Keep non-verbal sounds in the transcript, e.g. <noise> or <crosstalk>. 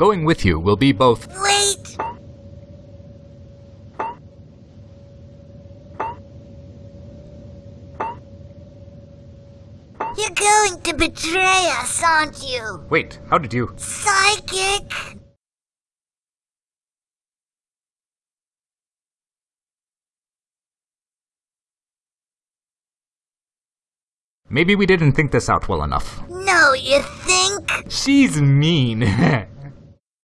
Going with you will be both. Wait! You're going to betray us, aren't you? Wait, how did you? Psychic! Maybe we didn't think this out well enough. No, you think? She's mean. <laughs>